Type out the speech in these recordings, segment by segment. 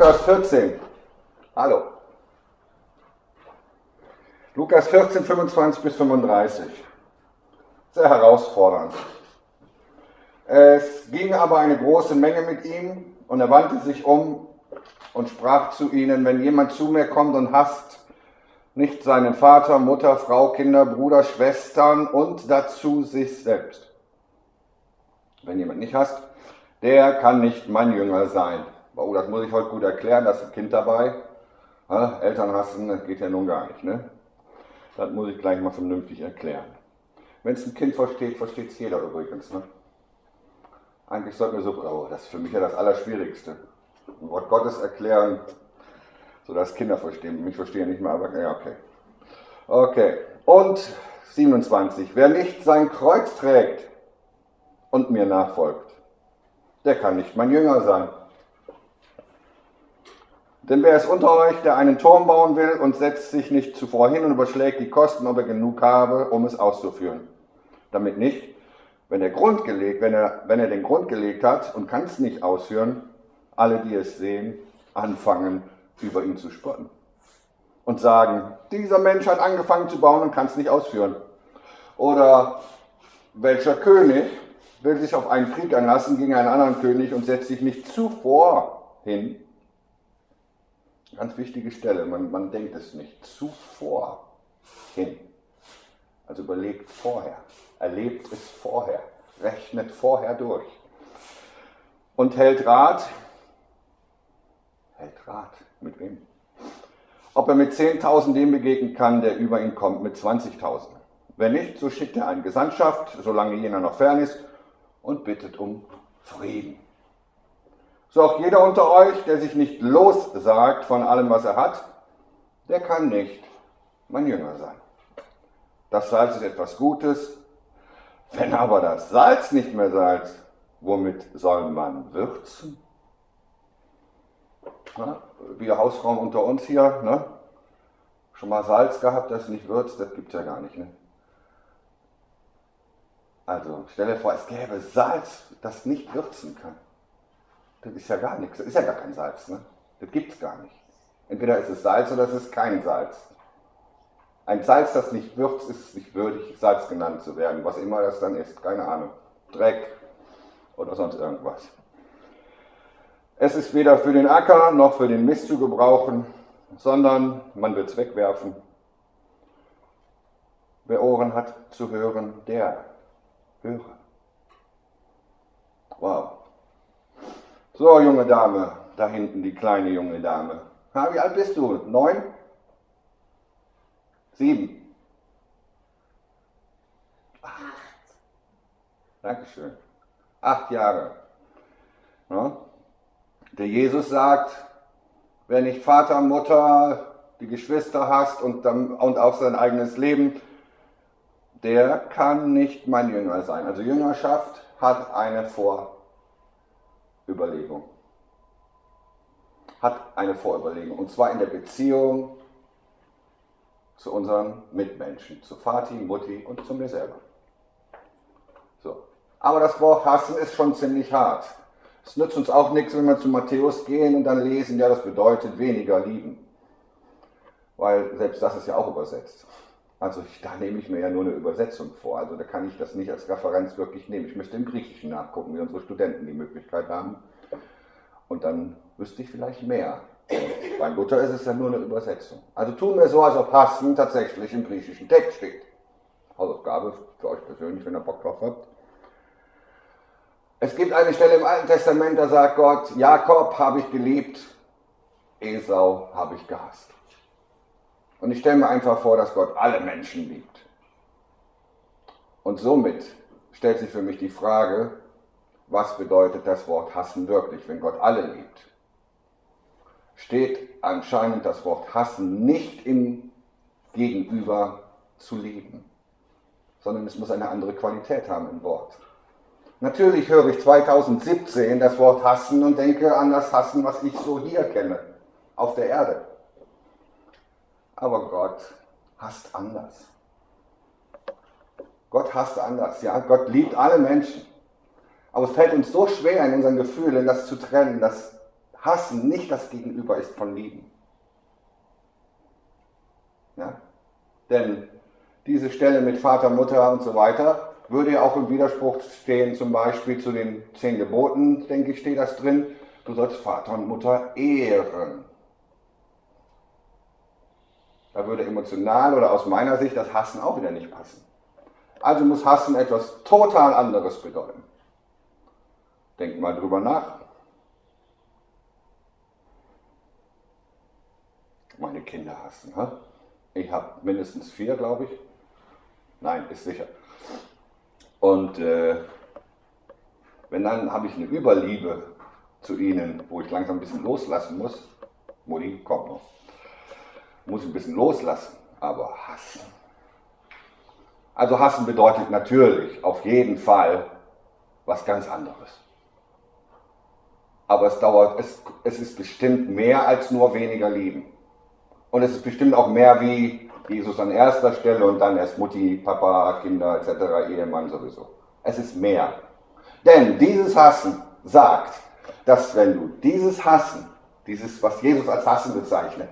Lukas 14. Hallo. Lukas 14, 25 bis 35. Sehr herausfordernd. Es ging aber eine große Menge mit ihm und er wandte sich um und sprach zu ihnen, wenn jemand zu mir kommt und hasst nicht seinen Vater, Mutter, Frau, Kinder, Bruder, Schwestern und dazu sich selbst. Wenn jemand nicht hasst, der kann nicht mein Jünger sein. Oh, das muss ich heute gut erklären, da ist ein Kind dabei. Ja, Eltern hassen, das geht ja nun gar nicht. Ne? Das muss ich gleich mal vernünftig erklären. Wenn es ein Kind versteht, versteht es jeder übrigens. Ne? Eigentlich sollten wir so, oh, das ist für mich ja das Allerschwierigste. Ein Wort Gottes erklären, sodass Kinder verstehen. Mich verstehen nicht mehr, aber ja, okay. Okay, und 27. Wer nicht sein Kreuz trägt und mir nachfolgt, der kann nicht mein Jünger sein. Denn wer ist unter euch, der einen Turm bauen will und setzt sich nicht zuvor hin und überschlägt die Kosten, ob er genug habe, um es auszuführen? Damit nicht, wenn er, Grund gelegt, wenn er, wenn er den Grund gelegt hat und kann es nicht ausführen, alle, die es sehen, anfangen, über ihn zu spotten. Und sagen, dieser Mensch hat angefangen zu bauen und kann es nicht ausführen. Oder welcher König will sich auf einen Krieg einlassen gegen einen anderen König und setzt sich nicht zuvor hin Ganz wichtige Stelle, man, man denkt es nicht. Zuvor hin. Also überlegt vorher, erlebt es vorher, rechnet vorher durch. Und hält Rat, hält Rat, mit wem? Ob er mit 10.000 dem begegnen kann, der über ihn kommt, mit 20.000. Wenn nicht, so schickt er eine Gesandtschaft, solange jener noch fern ist, und bittet um Frieden. So auch jeder unter euch, der sich nicht lossagt von allem, was er hat, der kann nicht mein Jünger sein. Das Salz ist etwas Gutes. Wenn aber das Salz nicht mehr Salz, womit soll man würzen? Na, wir Hausfrauen unter uns hier, ne? schon mal Salz gehabt, das nicht würzt, das gibt es ja gar nicht. Ne? Also stell dir vor, es gäbe Salz, das nicht würzen kann. Das ist ja gar nichts, das ist ja gar kein Salz. Ne? Das gibt es gar nicht. Entweder ist es Salz oder es ist kein Salz. Ein Salz, das nicht würzt, ist nicht würdig, Salz genannt zu werden. Was immer das dann ist, keine Ahnung. Dreck oder sonst irgendwas. Es ist weder für den Acker noch für den Mist zu gebrauchen, sondern man wird es wegwerfen. Wer Ohren hat zu hören, der höre. Wow. So, junge Dame, da hinten die kleine junge Dame. Ha, wie alt bist du? Neun? Sieben? Acht. Dankeschön. Acht Jahre. Ja? Der Jesus sagt, wer nicht Vater, Mutter, die Geschwister hast und, und auch sein eigenes Leben, der kann nicht mein Jünger sein. Also Jüngerschaft hat eine Vor- Überlegung. Hat eine Vorüberlegung. Und zwar in der Beziehung zu unseren Mitmenschen, zu Vati, Mutti und zu mir selber. So. Aber das Wort hassen ist schon ziemlich hart. Es nützt uns auch nichts, wenn wir zu Matthäus gehen und dann lesen, ja, das bedeutet weniger lieben. Weil selbst das ist ja auch übersetzt. Also ich, da nehme ich mir ja nur eine Übersetzung vor. Also da kann ich das nicht als Referenz wirklich nehmen. Ich müsste im Griechischen nachgucken, wie unsere Studenten die Möglichkeit haben. Und dann wüsste ich vielleicht mehr. Und bei Luther ist es ja nur eine Übersetzung. Also tun wir so, als ob Hassen tatsächlich im griechischen Text steht. Hausaufgabe für euch persönlich, wenn ihr Bock drauf habt. Es gibt eine Stelle im Alten Testament, da sagt Gott, Jakob habe ich geliebt, Esau habe ich gehasst. Und ich stelle mir einfach vor, dass Gott alle Menschen liebt. Und somit stellt sich für mich die Frage, was bedeutet das Wort hassen wirklich, wenn Gott alle liebt? Steht anscheinend das Wort hassen nicht im Gegenüber zu lieben, sondern es muss eine andere Qualität haben im Wort. Natürlich höre ich 2017 das Wort hassen und denke an das Hassen, was ich so hier kenne, auf der Erde. Aber Gott hasst anders. Gott hasst anders, ja. Gott liebt alle Menschen. Aber es fällt uns so schwer in unseren Gefühlen, das zu trennen, dass Hassen nicht das Gegenüber ist von Lieben. Ja? Denn diese Stelle mit Vater, Mutter und so weiter würde ja auch im Widerspruch stehen, zum Beispiel zu den zehn Geboten, denke ich, steht das drin. Du sollst Vater und Mutter ehren. Da würde emotional oder aus meiner Sicht das Hassen auch wieder nicht passen. Also muss Hassen etwas total anderes bedeuten. Denkt mal drüber nach. Meine Kinder hassen. Hä? Ich habe mindestens vier, glaube ich. Nein, ist sicher. Und äh, wenn dann habe ich eine Überliebe zu ihnen, wo ich langsam ein bisschen loslassen muss. Mutti, kommt noch. Muss ein bisschen loslassen, aber hassen. Also hassen bedeutet natürlich auf jeden Fall was ganz anderes. Aber es dauert, es, es ist bestimmt mehr als nur weniger lieben. Und es ist bestimmt auch mehr wie Jesus an erster Stelle und dann erst Mutti, Papa, Kinder etc., Ehemann sowieso. Es ist mehr. Denn dieses Hassen sagt, dass wenn du dieses Hassen, dieses, was Jesus als Hassen bezeichnet,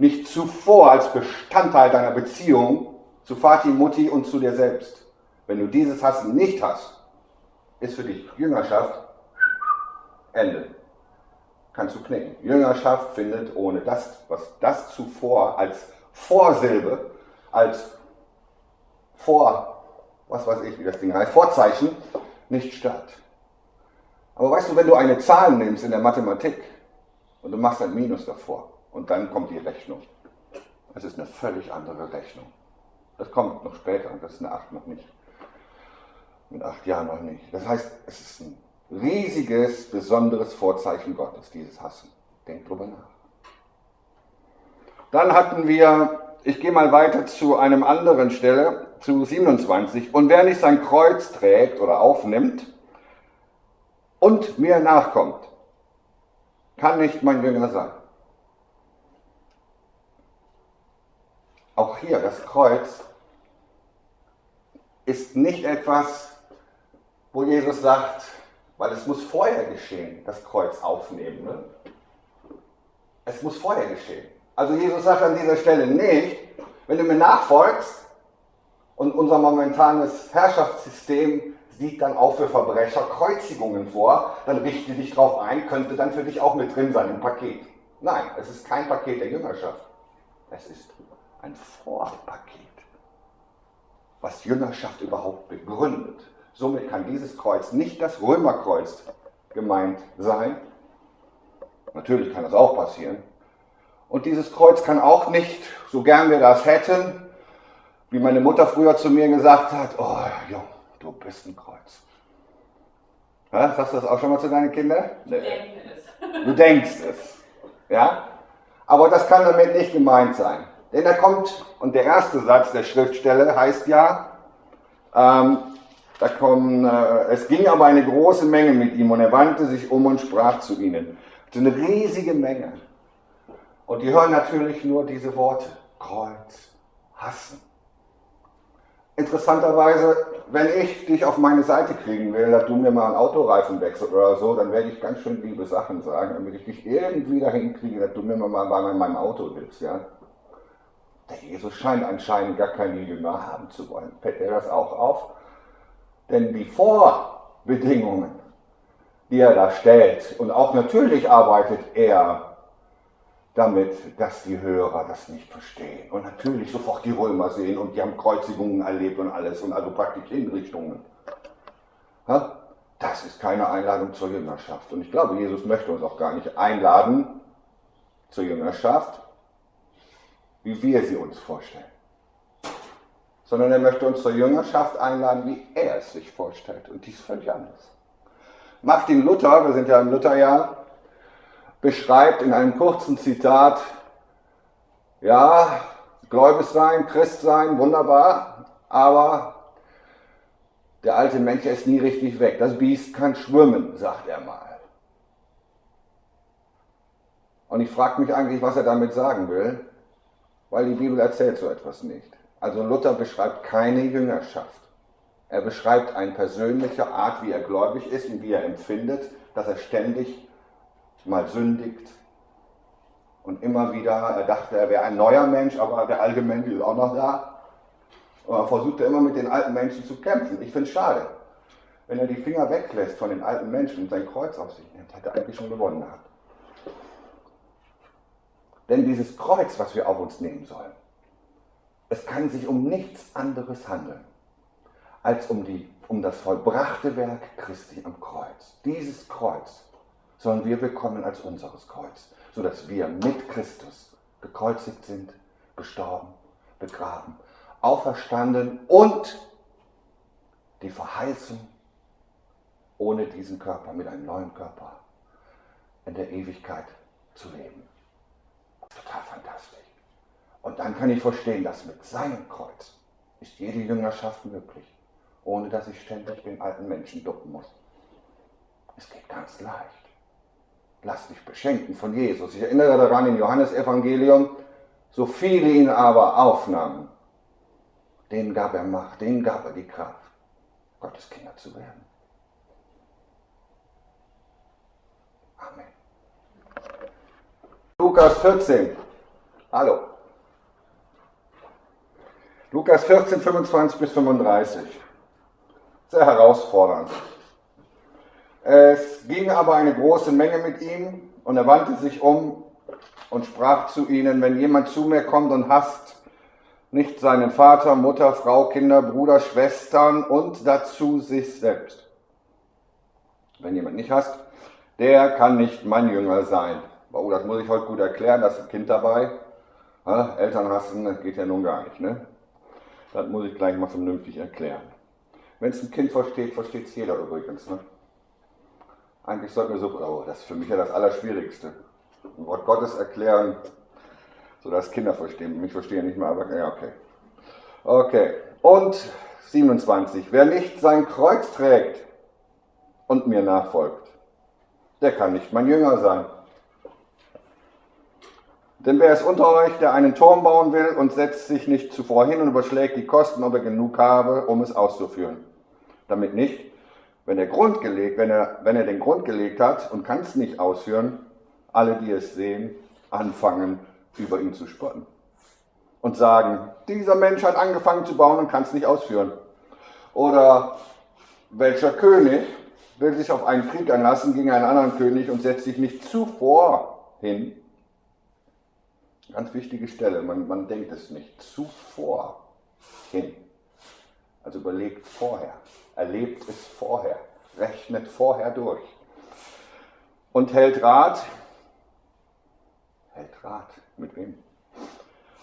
nicht zuvor als Bestandteil deiner Beziehung zu Vati, Mutti und zu dir selbst, wenn du dieses Hassen nicht hast, ist für dich Jüngerschaft Ende. Kannst du knicken. Jüngerschaft findet ohne das, was das zuvor als Vorsilbe, als Vor, was weiß ich, wie das Ding heißt, Vorzeichen, nicht statt. Aber weißt du, wenn du eine Zahl nimmst in der Mathematik und du machst ein Minus davor und dann kommt die Rechnung, das ist eine völlig andere Rechnung. Das kommt noch später das ist eine 8 noch nicht. Mit 8 Jahren noch nicht. Das heißt, es ist ein riesiges, besonderes Vorzeichen Gottes, dieses Hassen. Denk drüber nach. Dann hatten wir, ich gehe mal weiter zu einem anderen Stelle, zu 27. Und wer nicht sein Kreuz trägt oder aufnimmt, und mir nachkommt, kann nicht mein Jünger sein. Auch hier, das Kreuz ist nicht etwas, wo Jesus sagt, weil es muss vorher geschehen, das Kreuz aufnehmen. Ne? Es muss vorher geschehen. Also Jesus sagt an dieser Stelle nicht, wenn du mir nachfolgst und unser momentanes Herrschaftssystem sieht dann auch für Verbrecher Kreuzigungen vor, dann richte dich darauf ein, könnte dann für dich auch mit drin sein im Paket. Nein, es ist kein Paket der Jüngerschaft. Es ist ein Vorpaket, was Jüngerschaft überhaupt begründet. Somit kann dieses Kreuz nicht das Römerkreuz gemeint sein. Natürlich kann das auch passieren. Und dieses Kreuz kann auch nicht, so gern wir das hätten, wie meine Mutter früher zu mir gesagt hat, oh Junge, du bist ein Kreuz. Ja, sagst du das auch schon mal zu deinen Kindern? Nee. Du denkst es. Ja? Aber das kann damit nicht gemeint sein. Denn da kommt, und der erste Satz der Schriftstelle heißt ja, ähm, da kommen, äh, es ging aber eine große Menge mit ihm und er wandte sich um und sprach zu ihnen. Ist eine riesige Menge. Und die hören natürlich nur diese Worte, Kreuz, hassen. Interessanterweise, wenn ich dich auf meine Seite kriegen will, dass du mir mal einen Autoreifen wechselst oder so, dann werde ich ganz schön liebe Sachen sagen, damit ich dich irgendwie dahin kriege, dass du mir mal bei meinem Auto hilfst. Ja? Der Jesus scheint anscheinend gar keine Jünger haben zu wollen. Fällt er das auch auf? Denn die Vorbedingungen, die er da stellt, und auch natürlich arbeitet er damit, dass die Hörer das nicht verstehen. Und natürlich sofort die Römer sehen und die haben Kreuzigungen erlebt und alles und also praktisch Hinrichtungen. Das ist keine Einladung zur Jüngerschaft. Und ich glaube, Jesus möchte uns auch gar nicht einladen zur Jüngerschaft, wie wir sie uns vorstellen. Sondern er möchte uns zur Jüngerschaft einladen, wie er es sich vorstellt. Und dies völlig anders. Martin Luther, wir sind ja im Lutherjahr, beschreibt in einem kurzen Zitat, ja, gläubig sein, Christ sein, wunderbar, aber der alte Mensch ist nie richtig weg. Das Biest kann schwimmen, sagt er mal. Und ich frage mich eigentlich, was er damit sagen will, weil die Bibel erzählt so etwas nicht. Also Luther beschreibt keine Jüngerschaft. Er beschreibt eine persönliche Art, wie er gläubig ist und wie er empfindet, dass er ständig mal sündigt und immer wieder, er dachte, er wäre ein neuer Mensch, aber der alte Mensch ist auch noch da. Und er versuchte immer mit den alten Menschen zu kämpfen. Ich finde es schade, wenn er die Finger weglässt von den alten Menschen und sein Kreuz auf sich nimmt, hat er eigentlich schon gewonnen gehabt. Denn dieses Kreuz, was wir auf uns nehmen sollen, es kann sich um nichts anderes handeln, als um, die, um das vollbrachte Werk Christi am Kreuz. Dieses Kreuz sollen wir bekommen als unseres Kreuz, sodass wir mit Christus gekreuzigt sind, gestorben, begraben, auferstanden und die Verheißung ohne diesen Körper, mit einem neuen Körper in der Ewigkeit zu leben. Total fantastisch. Und dann kann ich verstehen, dass mit seinem Kreuz ist jede Jüngerschaft möglich, ohne dass ich ständig den alten Menschen ducken muss. Es geht ganz leicht. Lass dich beschenken von Jesus. Ich erinnere daran im Johannesevangelium, so viele ihn aber aufnahmen, denen gab er Macht, denen gab er die Kraft, Gottes Kinder zu werden. Amen. Lukas 14. Hallo. Lukas 14, 25 bis 35. Sehr herausfordernd. Es ging aber eine große Menge mit ihm und er wandte sich um und sprach zu ihnen, wenn jemand zu mir kommt und hasst nicht seinen Vater, Mutter, Frau, Kinder, Bruder, Schwestern und dazu sich selbst. Wenn jemand nicht hasst, der kann nicht mein Jünger sein. Oh, das muss ich heute gut erklären, da ist ein Kind dabei. Ja, Eltern hassen, das geht ja nun gar nicht. Ne? Das muss ich gleich mal vernünftig erklären. Wenn es ein Kind versteht, versteht es jeder übrigens. Ne? Eigentlich sollten wir so, oh, das ist für mich ja das Allerschwierigste. Ein Wort Gottes erklären, sodass Kinder verstehen. Mich verstehen nicht mehr, aber ja, okay. Okay, und 27. Wer nicht sein Kreuz trägt und mir nachfolgt, der kann nicht mein Jünger sein. Denn wer ist unter euch, der einen Turm bauen will und setzt sich nicht zuvor hin und überschlägt die Kosten, ob er genug habe, um es auszuführen? Damit nicht, wenn er, Grund gelegt, wenn er, wenn er den Grund gelegt hat und kann es nicht ausführen, alle, die es sehen, anfangen, über ihn zu spotten. Und sagen, dieser Mensch hat angefangen zu bauen und kann es nicht ausführen. Oder welcher König will sich auf einen Krieg einlassen gegen einen anderen König und setzt sich nicht zuvor hin Ganz wichtige Stelle, man, man denkt es nicht. Zuvor hin. Also überlegt vorher, erlebt es vorher, rechnet vorher durch. Und hält Rat, hält Rat, mit wem?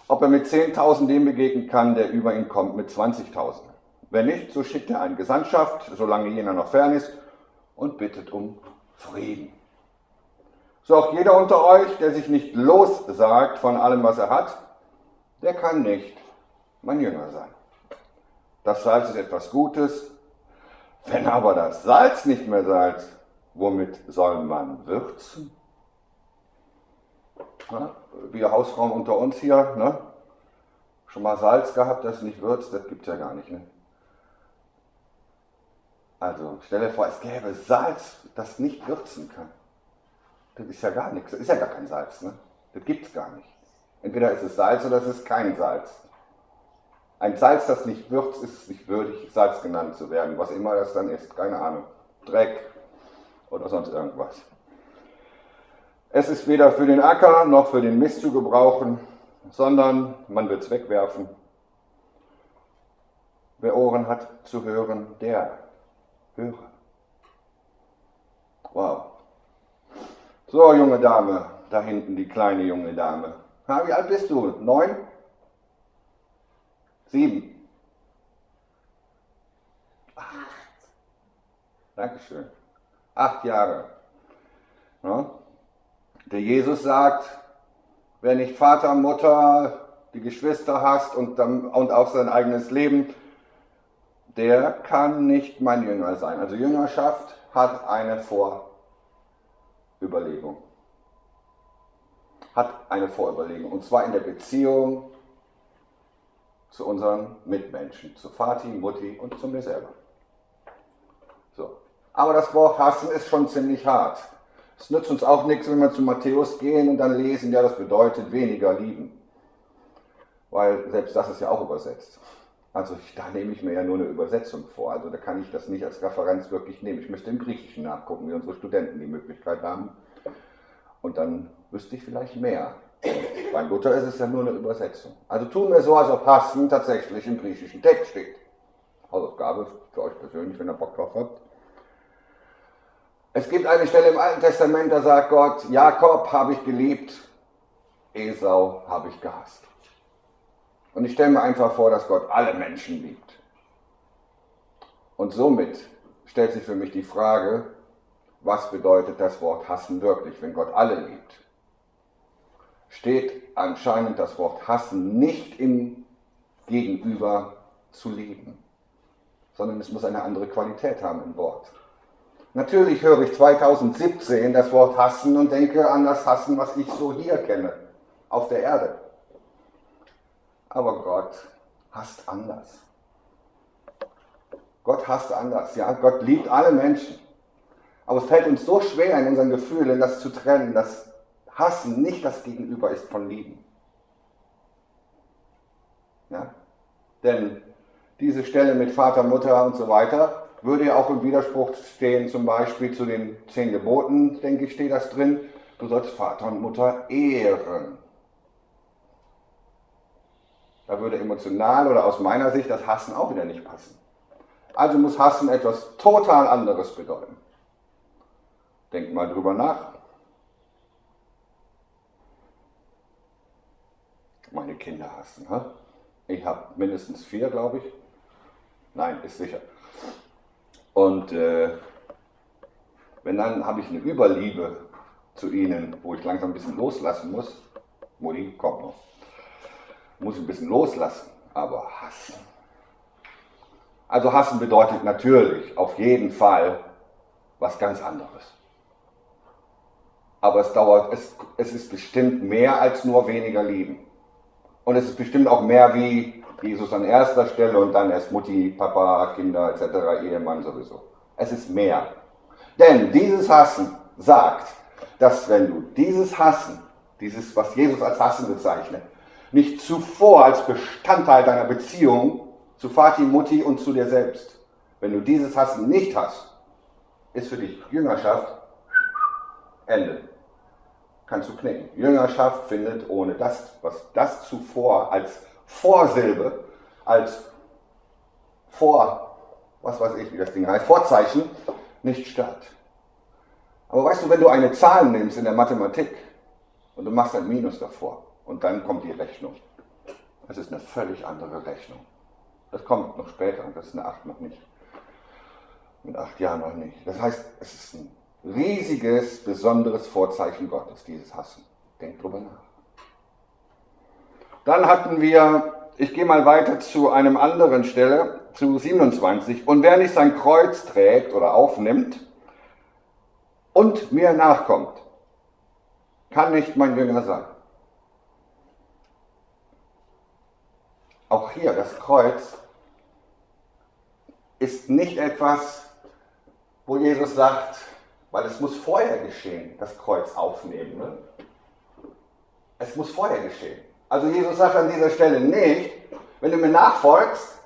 Ob er mit 10.000 dem begegnen kann, der über ihn kommt, mit 20.000. Wenn nicht, so schickt er eine Gesandtschaft, solange jener noch fern ist, und bittet um Frieden. So auch jeder unter euch, der sich nicht lossagt von allem, was er hat, der kann nicht mein Jünger sein. Das Salz ist etwas Gutes. Wenn aber das Salz nicht mehr Salz, womit soll man würzen? Ja, wir Hausfrauen unter uns hier, ne? schon mal Salz gehabt, das nicht würzt, das gibt es ja gar nicht. Ne? Also stell dir vor, es gäbe Salz, das nicht würzen kann. Das ist ja gar nichts. Das ist ja gar kein Salz. Ne? Das gibt es gar nicht. Entweder ist es Salz oder es ist kein Salz. Ein Salz, das nicht würzt, ist nicht würdig, Salz genannt zu werden. Was immer das dann ist, keine Ahnung. Dreck oder sonst irgendwas. Es ist weder für den Acker noch für den Mist zu gebrauchen, sondern man wird es wegwerfen. Wer Ohren hat zu hören, der höre. Wow. So, junge Dame, da hinten die kleine junge Dame. Ha, wie alt bist du? Neun? Sieben? Acht. Dankeschön. Acht Jahre. Ja? Der Jesus sagt, wer nicht Vater, Mutter, die Geschwister hast und, und auch sein eigenes Leben, der kann nicht mein Jünger sein. Also Jüngerschaft hat eine Vor- Überlegung. Hat eine Vorüberlegung. Und zwar in der Beziehung zu unseren Mitmenschen, zu Vati, Mutti und zu mir selber. So. Aber das Wort hassen ist schon ziemlich hart. Es nützt uns auch nichts, wenn wir zu Matthäus gehen und dann lesen, ja, das bedeutet weniger lieben. Weil selbst das ist ja auch übersetzt. Also da nehme ich mir ja nur eine Übersetzung vor. Also da kann ich das nicht als Referenz wirklich nehmen. Ich müsste im Griechischen nachgucken, wie unsere Studenten die Möglichkeit haben. Und dann wüsste ich vielleicht mehr. Bei Luther ist es ja nur eine Übersetzung. Also tun wir so, als ob Hassen tatsächlich im griechischen Text steht. Hausaufgabe für euch persönlich, wenn ihr Bock drauf habt. Es gibt eine Stelle im Alten Testament, da sagt Gott, Jakob habe ich geliebt, Esau habe ich gehasst. Und ich stelle mir einfach vor, dass Gott alle Menschen liebt. Und somit stellt sich für mich die Frage, was bedeutet das Wort hassen wirklich, wenn Gott alle liebt? Steht anscheinend das Wort hassen nicht im Gegenüber zu lieben, sondern es muss eine andere Qualität haben im Wort. Natürlich höre ich 2017 das Wort hassen und denke an das Hassen, was ich so hier kenne, auf der Erde. Aber Gott hasst anders. Gott hasst anders, ja. Gott liebt alle Menschen. Aber es fällt uns so schwer in unseren Gefühlen, das zu trennen, dass Hassen nicht das Gegenüber ist von Lieben. Ja? Denn diese Stelle mit Vater, Mutter und so weiter würde ja auch im Widerspruch stehen, zum Beispiel zu den zehn Geboten, denke ich, steht das drin. Du sollst Vater und Mutter ehren. Da würde emotional oder aus meiner Sicht das Hassen auch wieder nicht passen. Also muss Hassen etwas total anderes bedeuten. Denkt mal drüber nach. Meine Kinder hassen. Hä? Ich habe mindestens vier, glaube ich. Nein, ist sicher. Und äh, wenn dann habe ich eine Überliebe zu ihnen, wo ich langsam ein bisschen loslassen muss. Mutti, kommt noch muss ein bisschen loslassen, aber hassen. Also hassen bedeutet natürlich auf jeden Fall was ganz anderes. Aber es dauert, es, es ist bestimmt mehr als nur weniger lieben. Und es ist bestimmt auch mehr wie Jesus an erster Stelle und dann erst Mutti, Papa, Kinder etc., Ehemann sowieso. Es ist mehr. Denn dieses Hassen sagt, dass wenn du dieses Hassen, dieses, was Jesus als Hassen bezeichnet, nicht zuvor als Bestandteil deiner Beziehung zu Vati, Mutti und zu dir selbst. Wenn du dieses Hassen nicht hast, ist für dich Jüngerschaft Ende. Kannst du knicken. Jüngerschaft findet ohne das, was das zuvor als Vorsilbe, als Vor, was weiß ich, wie das Ding heißt, Vorzeichen, nicht statt. Aber weißt du, wenn du eine Zahl nimmst in der Mathematik und du machst ein Minus davor, und dann kommt die Rechnung. Das ist eine völlig andere Rechnung. Das kommt noch später und das ist eine 8 noch nicht. Mit 8 Jahren noch nicht. Das heißt, es ist ein riesiges, besonderes Vorzeichen Gottes, dieses Hassen. Denkt drüber nach. Dann hatten wir, ich gehe mal weiter zu einem anderen Stelle, zu 27. Und wer nicht sein Kreuz trägt oder aufnimmt und mir nachkommt, kann nicht mein Jünger sein. Auch hier, das Kreuz ist nicht etwas, wo Jesus sagt, weil es muss vorher geschehen, das Kreuz aufnehmen. Ne? Es muss vorher geschehen. Also Jesus sagt an dieser Stelle nicht, wenn du mir nachfolgst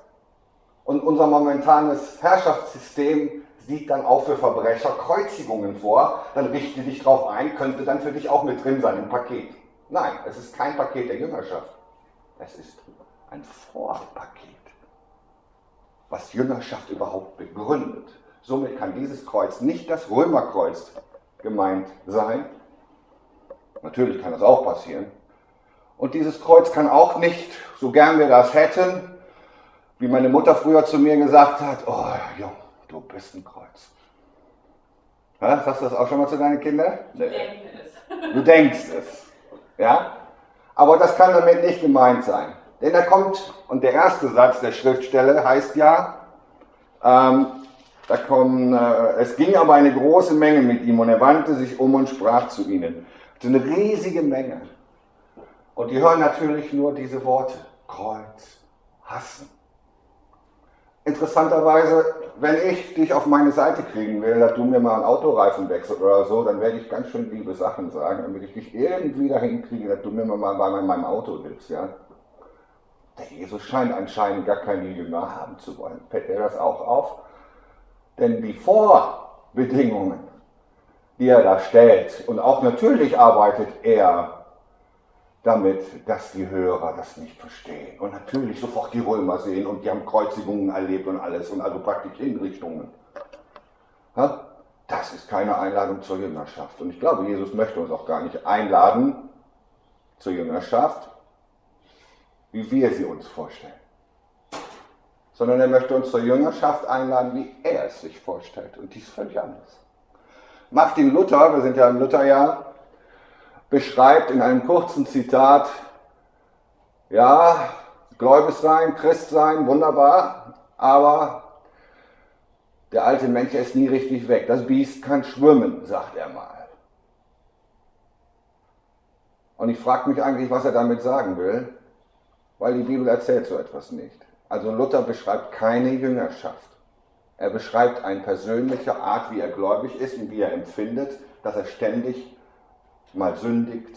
und unser momentanes Herrschaftssystem sieht dann auch für Verbrecher Kreuzigungen vor, dann richte dich darauf ein, könnte dann für dich auch mit drin sein im Paket. Nein, es ist kein Paket der Jüngerschaft. Es ist ein Vorpaket, was Jüngerschaft überhaupt begründet. Somit kann dieses Kreuz nicht das Römerkreuz gemeint sein. Natürlich kann das auch passieren. Und dieses Kreuz kann auch nicht, so gern wir das hätten, wie meine Mutter früher zu mir gesagt hat, oh Jung, du bist ein Kreuz. Ja, sagst du das auch schon mal zu deinen Kindern? Nee. Denke es. Du denkst es. Ja? Aber das kann damit nicht gemeint sein. Denn da kommt, und der erste Satz der Schriftstelle heißt ja, ähm, da kommen, äh, es ging aber eine große Menge mit ihm und er wandte sich um und sprach zu ihnen. So eine riesige Menge. Und die hören natürlich nur diese Worte, Kreuz, hassen. Interessanterweise, wenn ich dich auf meine Seite kriegen will, dass du mir mal einen Autoreifen wechselst oder so, dann werde ich ganz schön liebe Sachen sagen, damit ich dich irgendwie dahin kriege, dass du mir mal bei meinem Auto hilfst, ja. Der Jesus scheint anscheinend gar keine Jünger haben zu wollen. Fällt er das auch auf? Denn die Vorbedingungen, die er da stellt, und auch natürlich arbeitet er damit, dass die Hörer das nicht verstehen. Und natürlich sofort die Römer sehen und die haben Kreuzigungen erlebt und alles und also praktisch Hinrichtungen. Das ist keine Einladung zur Jüngerschaft. Und ich glaube, Jesus möchte uns auch gar nicht einladen zur Jüngerschaft, wie wir sie uns vorstellen. Sondern er möchte uns zur Jüngerschaft einladen, wie er es sich vorstellt. Und dies völlig anders. Martin Luther, wir sind ja im Lutherjahr, beschreibt in einem kurzen Zitat, ja, gläubig sein, Christ sein, wunderbar, aber der alte Mensch ist nie richtig weg. Das Biest kann schwimmen, sagt er mal. Und ich frage mich eigentlich, was er damit sagen will, weil die Bibel erzählt so etwas nicht. Also Luther beschreibt keine Jüngerschaft. Er beschreibt eine persönliche Art, wie er gläubig ist und wie er empfindet, dass er ständig mal sündigt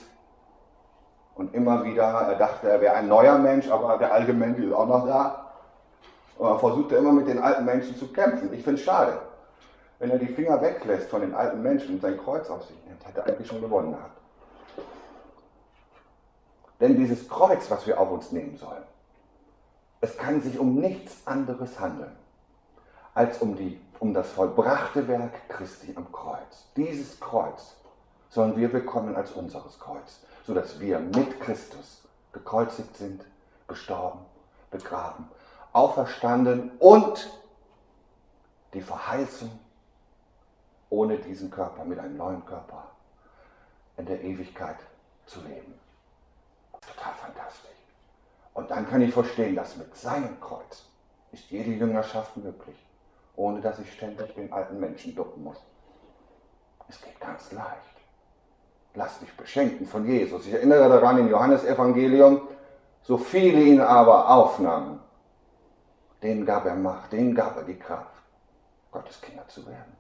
und immer wieder, er dachte, er wäre ein neuer Mensch, aber der alte Mensch ist auch noch da. Und er versuchte immer mit den alten Menschen zu kämpfen. Ich finde es schade. Wenn er die Finger weglässt von den alten Menschen und sein Kreuz auf sich nimmt, hat er eigentlich schon gewonnen gehabt. Denn dieses Kreuz, was wir auf uns nehmen sollen, es kann sich um nichts anderes handeln, als um, die, um das vollbrachte Werk Christi am Kreuz. Dieses Kreuz sollen wir bekommen als unseres Kreuz, sodass wir mit Christus gekreuzigt sind, gestorben, begraben, auferstanden und die Verheißung ohne diesen Körper, mit einem neuen Körper in der Ewigkeit zu leben. Total fantastisch. Und dann kann ich verstehen, dass mit seinem Kreuz ist jede Jüngerschaft möglich, ohne dass ich ständig den alten Menschen ducken muss. Es geht ganz leicht. Lass dich beschenken von Jesus. Ich erinnere daran im Johannesevangelium, so viele ihn aber aufnahmen, denen gab er Macht, denen gab er die Kraft, Gottes Kinder zu werden.